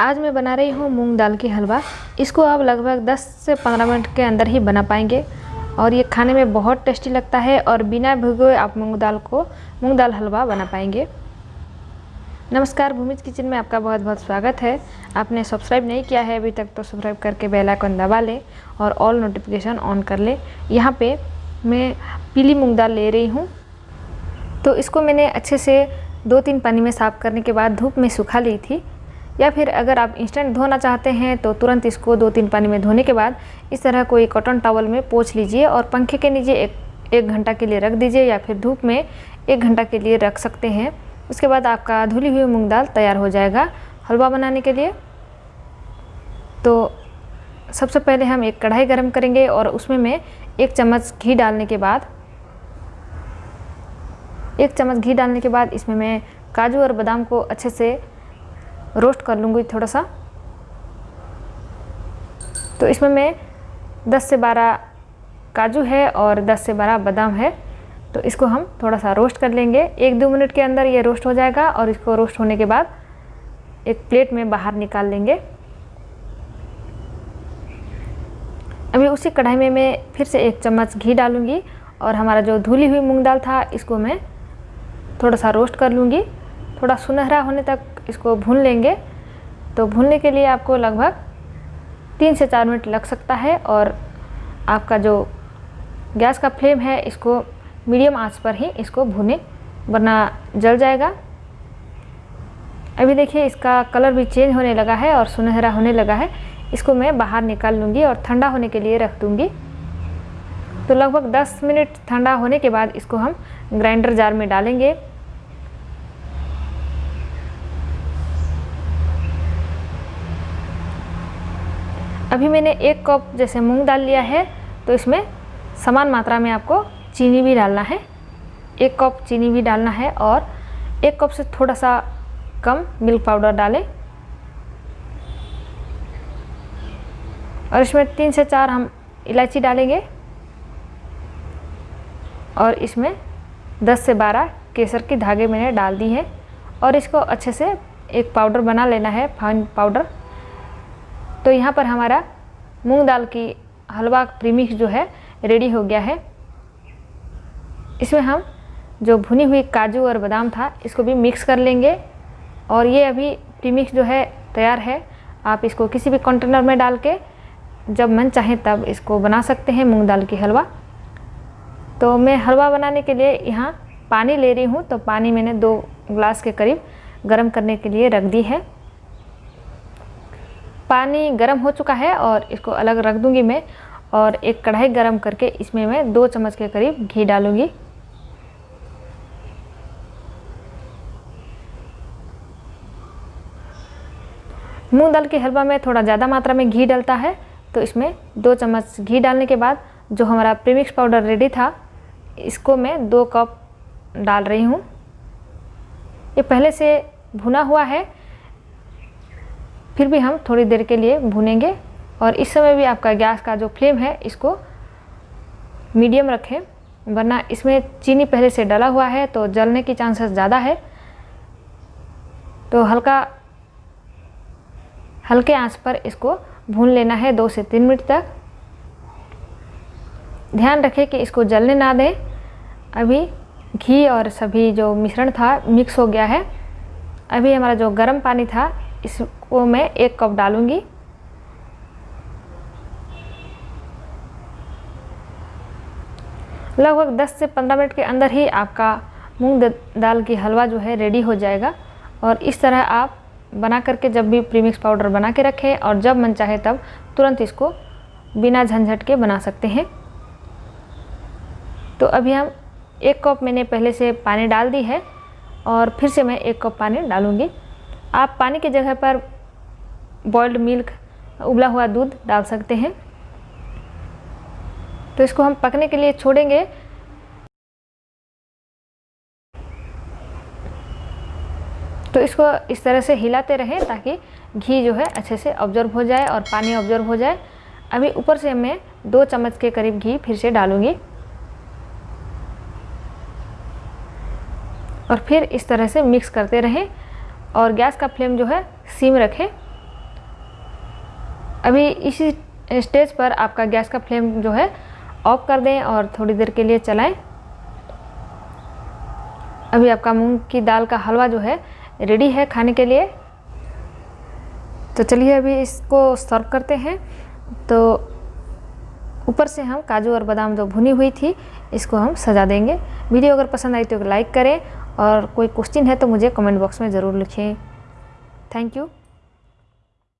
आज मैं बना रही हूँ मूंग दाल की हलवा। इसको आप लगभग 10 से 15 मिनट के अंदर ही बना पाएँगे। और ये खाने में बहुत टेस्टी लगता है और बिना भिगोए आप मूंग दाल को, मूंग दाल हलवा बना पाएँगे। नमस्कार, भूमिज किचन में आपका बहुत बहुत स्वागत है। आपने सब्सक्राइब नहीं किया है अभी तक तो सब्सक्राइब करके बेल आइकन दबा लें और ऑल नोटिफिकेशन ऑन कर लें। यहाँ पे मैं पीली मूंग दाल ले रही हूँ। तो इसको मैंने अच्छे से दो तीन पानी में साफ़ करने के बाद धूप में सुखा ली थी। या फिर अगर आप इंस्टेंट धोना चाहते हैं तो तुरंत इसको दो तीन पानी में धोने के बाद इस तरह कोई कॉटन टॉवल में पोछ लीजिए और पंखे के नीचे एक एक घंटा के लिए रख दीजिए या फिर धूप में एक घंटा के लिए रख सकते हैं। उसके बाद आपका धुली हुई मूंग दाल तैयार हो जाएगा हलवा बनाने के लिए। तो सबसे पहले हम एक कढ़ाई गरम करेंगे और उसमें मैं एक चम्मच घी डालने के बाद, एक चम्मच घी डालने के बाद इसमें मैं काजू और बादाम को अच्छे से रोस्ट कर लूँगी थोड़ा सा। तो इसमें मैं 10 से 12 काजू है और 10 से 12 बादाम है। तो इसको हम थोड़ा सा रोस्ट कर लेंगे। एक दो मिनट के अंदर ये रोस्ट हो जाएगा और इसको रोस्ट होने के बाद एक प्लेट में बाहर निकाल लेंगे। अभी उसी कढ़ाई में मैं फिर से एक चम्मच घी डालूँगी और हमारा जो धुली हुई मूंग दाल था, इसको मैं थोड़ा सा रोस्ट कर लूँगी। थोड़ा सुनहरा होने तक इसको भून लेंगे। तो भूनने के लिए आपको लगभग तीन से चार मिनट लग सकता है और आपका जो गैस का फ्लेम है, इसको मीडियम आँच पर ही इसको भूने, वरना जल जाएगा। अभी देखिए, इसका कलर भी चेंज होने लगा है और सुनहरा होने लगा है। इसको मैं बाहर निकाल लूँगी और ठंडा होने के लिए रख दूँगी। तो लगभग 10 मिनट ठंडा होने के बाद इसको हम ग्राइंडर जार में डालेंगे। अभी मैंने एक कप जैसे मूंग दाल लिया है तो इसमें समान मात्रा में आपको चीनी भी डालना है। एक कप चीनी भी डालना है और एक कप से थोड़ा सा कम मिल्क पाउडर डालें। और इसमें तीन से चार हम इलायची डालेंगे। और इसमें 10 से 12 केसर के धागे मैंने डाल दी है। और इसको अच्छे से एक पाउडर बना लेना है, फाइन पाउडर। तो यहाँ पर हमारा मूंग दाल की हलवा प्रीमिक्स जो है रेडी हो गया है। इसमें हम जो भुनी हुई काजू और बादाम था, इसको भी मिक्स कर लेंगे। और ये अभी प्रीमिक्स जो है, तैयार है। आप इसको किसी भी कंटेनर में डाल के, जब मन चाहे तब इसको बना सकते हैं, मूंग दाल की हलवा। तो मैं हलवा बनाने के लिए यहाँ पानी ले रही हूँ। तो पानी मैंने दो ग्लास के करीब गर्म करने के लिए रख दी है। पानी गर्म हो चुका है और इसको अलग रख दूँगी मैं और एक कढ़ाई गर्म करके इसमें मैं दो चम्मच के करीब घी डालूँगी। मूंग दाल के हलवा में थोड़ा ज़्यादा मात्रा में घी डलता है तो इसमें दो चम्मच घी डालने के बाद जो हमारा प्रीमिक्स पाउडर रेडी था, इसको मैं दो कप डाल रही हूँ। ये पहले से भुना हुआ है फिर भी हम थोड़ी देर के लिए भूनेंगे और इस समय भी आपका गैस का जो फ्लेम है, इसको मीडियम रखें, वरना इसमें चीनी पहले से डला हुआ है तो जलने की चांसेस ज़्यादा है। तो हल्का, हल्के आँच पर इसको भून लेना है दो से तीन मिनट तक। ध्यान रखें कि इसको जलने ना दें। अभी घी और सभी जो मिश्रण था मिक्स हो गया है। अभी हमारा जो गर्म पानी था इसको मैं एक कप डालूँगी। लगभग 10 से 15 मिनट के अंदर ही आपका मूंग दाल की हलवा जो है रेडी हो जाएगा। और इस तरह आप बना करके जब भी प्रीमिक्स पाउडर बना के रखें और जब मन चाहे तब तुरंत इसको बिना झंझट के बना सकते हैं। तो अभी हम एक कप मैंने पहले से पानी डाल दी है और फिर से मैं एक कप पानी डालूँगी। आप पानी की जगह पर बॉइल्ड मिल्क उबला हुआ दूध डाल सकते हैं। तो इसको हम पकने के लिए छोड़ेंगे। तो इसको इस तरह से हिलाते रहें ताकि घी जो है अच्छे से ऑब्ज़र्व हो जाए और पानी ऑब्ज़र्व हो जाए। अभी ऊपर से मैं दो चम्मच के करीब घी फिर से डालूँगी। और फिर इस तरह से मिक्स करते रहें। और गैस का फ्लेम जो है सीम रखें। अभी इसी स्टेज पर आपका गैस का फ्लेम जो है ऑफ़ कर दें और थोड़ी देर के लिए चलाएँ। अभी आपका मूंग की दाल का हलवा जो है रेडी है खाने के लिए। तो चलिए अभी इसको सर्व करते हैं। तो ऊपर से हम काजू और बादाम जो भुनी हुई थी, इसको हम सजा देंगे। वीडियो अगर पसंद आई तो लाइक करें और कोई क्वेश्चन है तो मुझे कमेंट बॉक्स में ज़रूर लिखें। Thank you